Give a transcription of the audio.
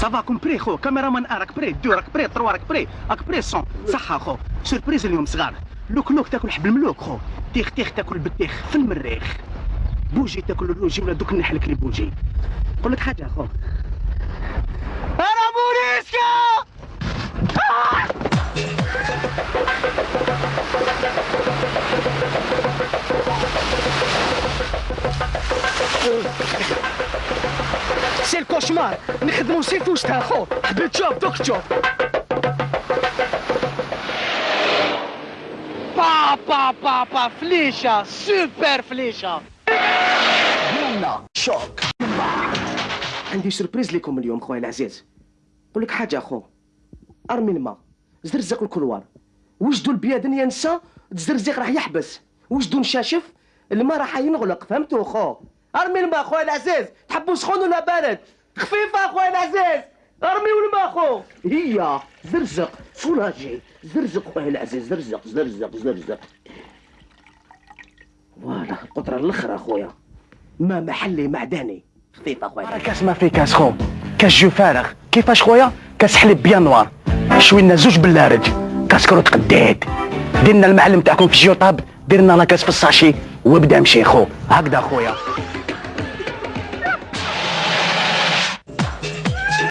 ça va compris خو cameraman un راك prêt deux راك prêt trois راك prêt راك prêt son صح خو surprise اليوم صغار لوك لوك تاكل حب الملوك خو تيخ تيخ تاكل بالتيخ في المريخ بوجي تاكل الروجي ولا دوك نحلك les bougies نقول لك حاجة خو أنا بوليسكا سي الكوشمار. نخدمو سي فوستها خو حبيت جوب دوك جوب. با با با با فليشة سوبر فليشة. يلا. شوك. عندي سربريز لكم اليوم خويا العزيز. نقول لك حاجة خو. أرمي الماء. زرزق الكلوار. وجدوا البيادن ينسى؟ تزرزق راح يحبس. وجدوا نشاشف الماء راح ينغلق فهمتوا خو؟ أرمي الماء خويا العزيز. تحبوا سخون ولا بارد؟ خفيفة خويا العزيز. ارميوا الماء خو هي زرزق. سولاجي زرزق خويا العزيز. زرزق زرزق زرزق. فوالا القطرة الأخرى خويا ما محلي معدني خفيفة خويا كاس ما في كاس خو كاس جو فارغ. كيفاش خويا؟ كاس حليب بيان نوار. شوي لنا زوج باللارج. كاس كروت قديد ديرنا المعلم تاعكم في الجيوطاب ديرنا لا كاس في الساشي. وابدا مشي خو هكذا خويا